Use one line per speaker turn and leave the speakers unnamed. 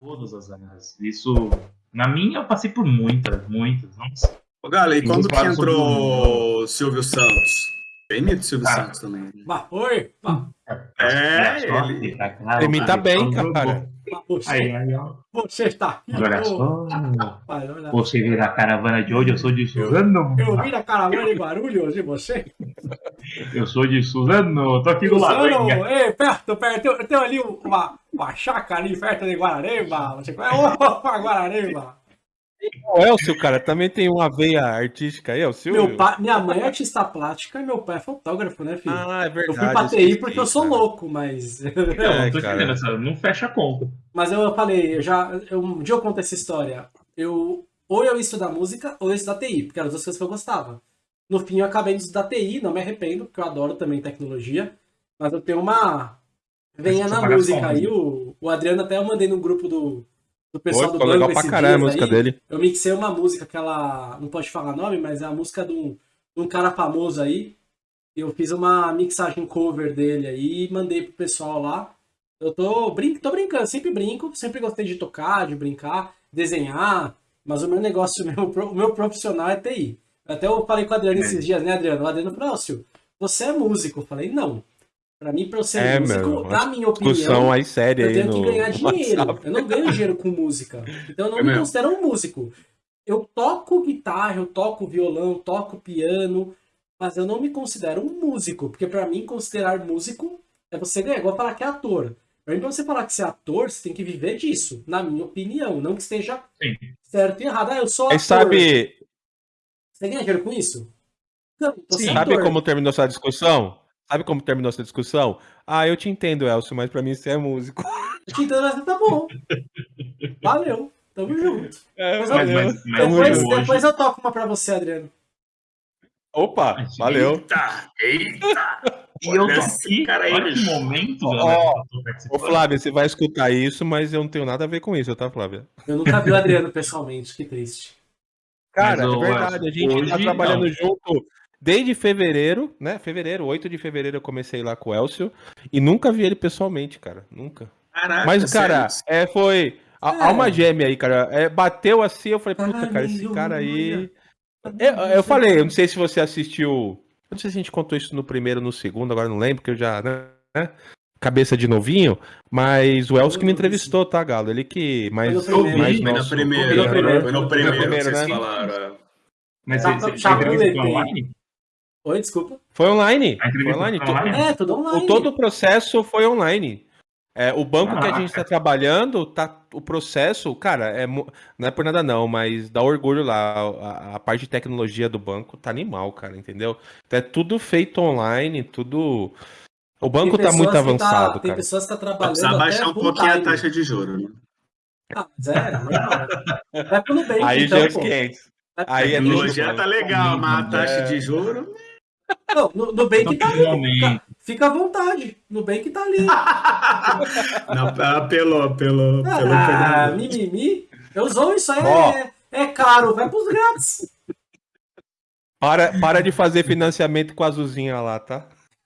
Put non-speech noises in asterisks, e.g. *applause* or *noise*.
Todas as áreas. Isso, na minha, eu passei por muitas, muitas. Nossa.
Ô, Galo, e
Tem
quando que entrou o Silvio Santos? Tem mito do Silvio
Cara.
Santos também. né?
Bah, oi! Bah,
É,
Olha
ele-
só, cara,
Imita
cara,
bem,
jogou.
cara.
bah, você,
Aí, aí, ó.
você está aqui.
Olha só. *laughs*
rapaz, olha.
Você vê na caravana de hoje, eu sou de Suzano.
Eu vim da caravana de Guarulhos e você?
Eu sou de Suzano, tô aqui do lado.
Suzano, ei, perto, perto, tem, ali uma, uma chácara ali perto de Guararema. Você conhece? Opa, Guararema.
O Elcio, cara, também tem uma veia artística aí, é o Silvio?
Meu pai, minha mãe é artista plástica e meu pai é fotógrafo, né, filho?
Ah, é
eu
verdade.
fui pra TI porque eu sou
cara.
louco, mas.
Não, *laughs*
É,
não tô
cara.
entendendo não fecha a conta.
mas eu falei, eu já. eu- um dia eu conto essa história. Eu. Ou eu ia estudar música, ou eu ia estudar TI, porque eram as duas coisas que eu gostava. No fim, eu acabei de estudar TI, não me arrependo, porque eu adoro também tecnologia. Mas eu tenho uma. Venha na música aí.
né?
O, o Adriano até eu mandei no grupo do, do
Pô,
pessoal do
ficou
banco
legal pra caralho a música
aí.
dele.
Eu mixei uma música que ela. Não pode falar nome, mas é a música de um, de um cara famoso aí. Eu fiz uma mixagem cover dele aí e mandei pro pessoal lá. Eu tô, brin tô brincando, sempre brinco, sempre gostei de tocar, de brincar, desenhar, mas o meu negócio, *laughs* o meu, o meu profissional é TI. Até eu falei com o Adriano
É.
esses dias, né, Adriano? O Adriano falou, Elcio, você é músico? Eu falei, não. Pra mim, pra eu ser
É,
músico,
meu,
na minha opinião,
aí séria
eu tenho que ganhar dinheiro.
WhatsApp.
Eu não ganho dinheiro com música. Então eu não
É
me
mesmo.
considero um músico. Eu toco guitarra, eu toco violão, eu toco piano, mas eu não me considero um músico. Porque pra mim, considerar músico é você ganhar. Igual falar que é ator. Pra mim, pra você falar que você é ator, você tem que viver disso. Na minha opinião. Não que esteja
Sim.
certo e errado. Ah, eu sou ator.
Aí sabe,
Você ganha dinheiro com isso? Não, é
sabe como terminou essa discussão? Sabe como terminou essa discussão? Ah, eu te entendo, Elcio, mas pra mim você é músico.
Então, mas tá bom. Valeu. Tamo junto.
É,
Mas,
Mas,
valeu.
mas, mas
Depois, depois eu toco uma pra você, Adriano.
Opa, valeu.
Eita, eita.
E eu tô aqui,
cara
olha que momento,
Ó,
eu
Ô. Flávia, você vai escutar isso, mas eu não tenho nada a ver com isso, tá, Flávia?
Eu nunca vi o Adriano pessoalmente, que triste.
Cara,
Mas,
é verdade, a gente tá trabalhando
não.
junto desde fevereiro, né? Fevereiro, 8 de fevereiro eu comecei lá com o Elcio e nunca vi ele pessoalmente, cara, nunca.
Caraca,
Mas, cara, é, foi. Há
É.
há uma gêmea aí, cara. É, bateu assim, eu falei, puta, cara, esse cara aí. Eu, eu falei, eu não sei se você assistiu. Eu não sei se a gente contou isso no primeiro ou no segundo, agora não lembro, porque eu já. Né? Cabeça de novinho, mas o Elcio que me entrevistou, tá, Galo? Ele que. Mas,
Foi no primeiro.
mais
Foi na
nosso-
primeira,
Foi no primeiro.
foi no primeiro,
primeiro,
que vocês
né?
falaram. é.
Mas
Tá-
você, você,
tá
foi
bom,
online?
Oi, desculpa.
Foi online. Foi online.
foi online?
É, tudo
O,
online.
todo o processo foi online. É, o banco que a gente está trabalhando, tá, o processo, cara, é, não é por nada não, mas dá orgulho lá. A, a parte de tecnologia do banco tá animal, cara, entendeu? Então é tudo feito online, tudo. O banco tá muito
que tá-
avançado,
Tem pessoas que tá
Vai
trabalhando
precisar
até
baixar um pouquinho a taxa de juros, né?
Ah, mas é, normal. Vai pro Nubank,
Aí
então,
já é. 500.
Vai-
Aí é tudo,
tá legal, mas a taxa
É.
de juros.
Não, no Nubank
Então,
tá ali. Fica, à vontade. Nubank tá ali. *laughs*
Não, apelou, pelo, pelo
Ah, mimimi. Eu zoo isso aí.
Ó.
É, é caro. Vai pros grátis.
Para, para de fazer financiamento com a Azulzinha lá, tá?